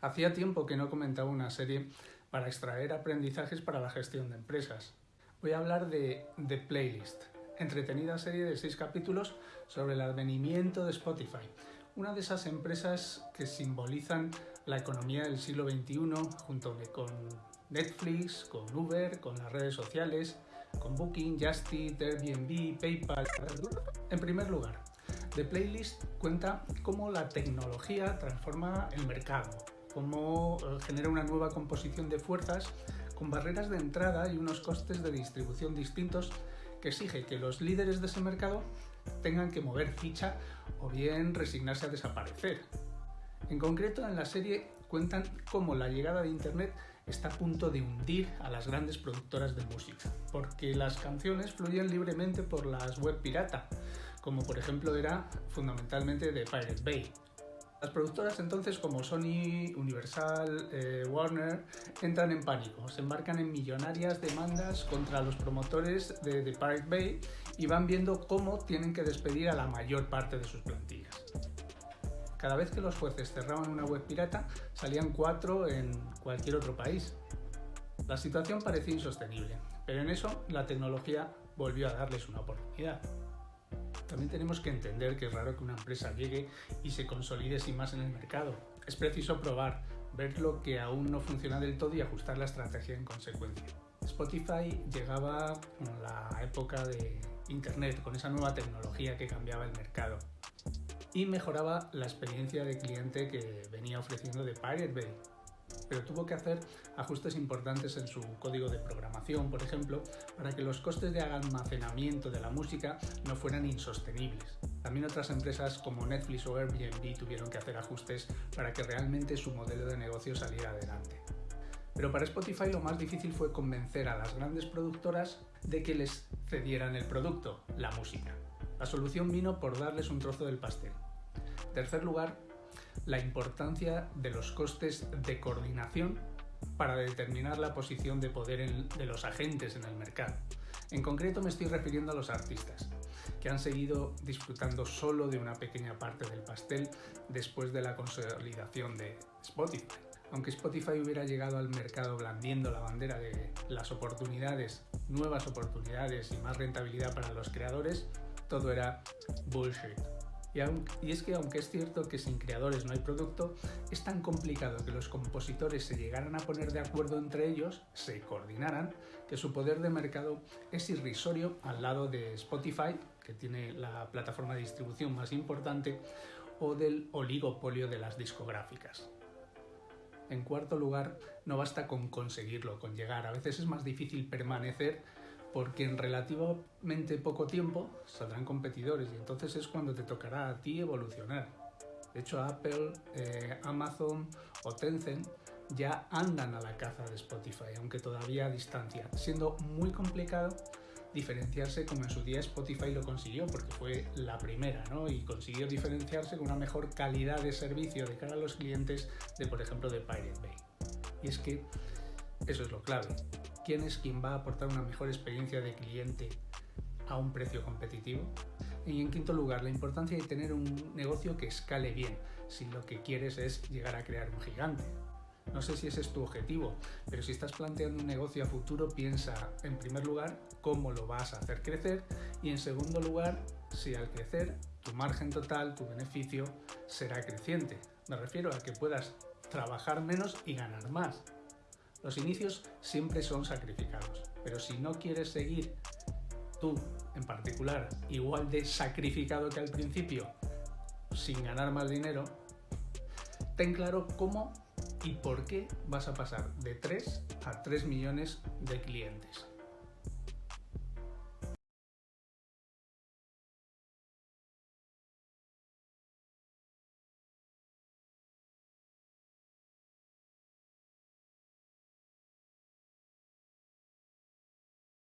Hacía tiempo que no comentaba una serie para extraer aprendizajes para la gestión de empresas. Voy a hablar de The Playlist, entretenida serie de seis capítulos sobre el advenimiento de Spotify, una de esas empresas que simbolizan la economía del siglo XXI junto con Netflix, con Uber, con las redes sociales, con Booking, Just Eat, Airbnb, PayPal. En primer lugar, The Playlist cuenta cómo la tecnología transforma el mercado, cómo eh, genera una nueva composición de fuerzas con barreras de entrada y unos costes de distribución distintos que exige que los líderes de ese mercado tengan que mover ficha o bien resignarse a desaparecer. En concreto, en la serie cuentan cómo la llegada de Internet está a punto de hundir a las grandes productoras de música, porque las canciones fluyen libremente por las web pirata, como por ejemplo era fundamentalmente de Pirate Bay. Las productoras entonces como Sony, Universal, eh, Warner entran en pánico, se embarcan en millonarias demandas contra los promotores de, de Pirate Bay y van viendo cómo tienen que despedir a la mayor parte de sus plantillas. Cada vez que los jueces cerraban una web pirata, salían cuatro en cualquier otro país. La situación parecía insostenible, pero en eso la tecnología volvió a darles una oportunidad. También tenemos que entender que es raro que una empresa llegue y se consolide sin más en el mercado. Es preciso probar, ver lo que aún no funciona del todo y ajustar la estrategia en consecuencia. Spotify llegaba en la época de Internet, con esa nueva tecnología que cambiaba el mercado y mejoraba la experiencia de cliente que venía ofreciendo de Pirate Bay. Pero tuvo que hacer ajustes importantes en su código de programación, por ejemplo, para que los costes de almacenamiento de la música no fueran insostenibles. También otras empresas como Netflix o Airbnb tuvieron que hacer ajustes para que realmente su modelo de negocio saliera adelante. Pero para Spotify lo más difícil fue convencer a las grandes productoras de que les cedieran el producto, la música. La solución vino por darles un trozo del pastel. Tercer lugar, la importancia de los costes de coordinación para determinar la posición de poder de los agentes en el mercado. En concreto me estoy refiriendo a los artistas, que han seguido disfrutando solo de una pequeña parte del pastel después de la consolidación de Spotify. Aunque Spotify hubiera llegado al mercado blandiendo la bandera de las oportunidades, nuevas oportunidades y más rentabilidad para los creadores, todo era bullshit. Y, es que aunque es cierto que sin creadores no hay producto, es tan complicado que los compositores se llegaran a poner de acuerdo entre ellos, se coordinaran, que su poder de mercado es irrisorio al lado de Spotify, que tiene la plataforma de distribución más importante, o del oligopolio de las discográficas. En cuarto lugar, no basta con conseguirlo, con llegar. A veces es más difícil permanecer porque en relativamente poco tiempo saldrán competidores y entonces es cuando te tocará a ti evolucionar. De hecho, Apple, eh, Amazon o Tencent ya andan a la caza de Spotify, aunque todavía a distancia, siendo muy complicado diferenciarse como en su día Spotify lo consiguió, porque fue la primera, ¿no? Y consiguió diferenciarse con una mejor calidad de servicio de cara a los clientes de, por ejemplo, de Pirate Bay. Y es que eso es lo clave quién es quien va a aportar una mejor experiencia de cliente a un precio competitivo. Y en quinto lugar, la importancia de tener un negocio que escale bien, si lo que quieres es llegar a crear un gigante. No sé si ese es tu objetivo, pero si estás planteando un negocio a futuro, piensa en primer lugar cómo lo vas a hacer crecer y en segundo lugar si al crecer tu margen total, tu beneficio será creciente. Me refiero a que puedas trabajar menos y ganar más. Los inicios siempre son sacrificados, pero si no quieres seguir tú en particular igual de sacrificado que al principio, sin ganar más dinero, ten claro cómo y por qué vas a pasar de 3 a 3 millones de clientes.